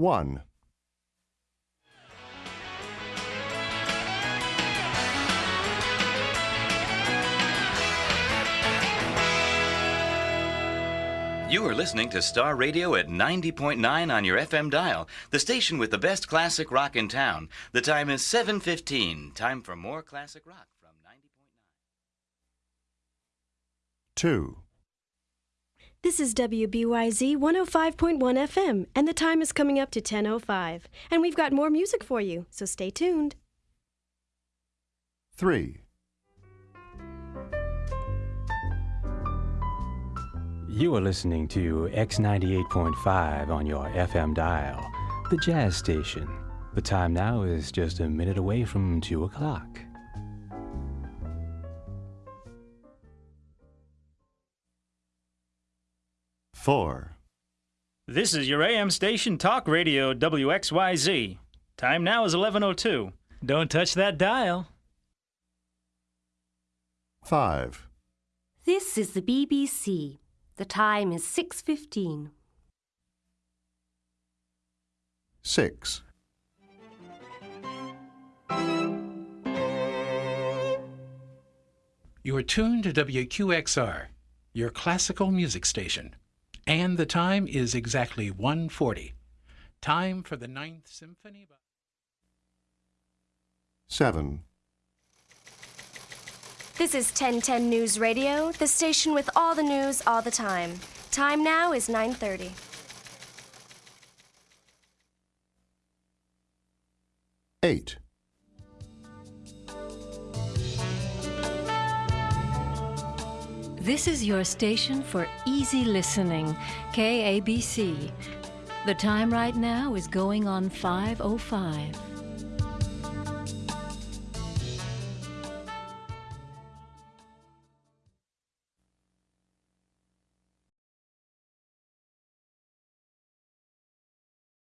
1. You are listening to Star Radio at 90.9 on your FM dial, the station with the best classic rock in town. The time is 7:15. Time for more classic rock from 90.9. 2. This is WBYZ 105.1 FM, and the time is coming up to 10.05. And we've got more music for you, so stay tuned. 3. You are listening to X98.5 on your FM dial, the jazz station. The time now is just a minute away from 2 o'clock. Four. This is your AM station talk radio WXYZ. Time now is 11:02. Don't touch that dial. Five. This is the BBC. The time is 6:15. Six. You are tuned to WQXR, your classical music station. And the time is exactly 1:40. Time for the Ninth Symphony. by- Seven. This is 1010 News Radio, the station with all the news all the time. Time now is 9:30. Eight. This is your station for easy listening, KABC. The time right now is going on 505.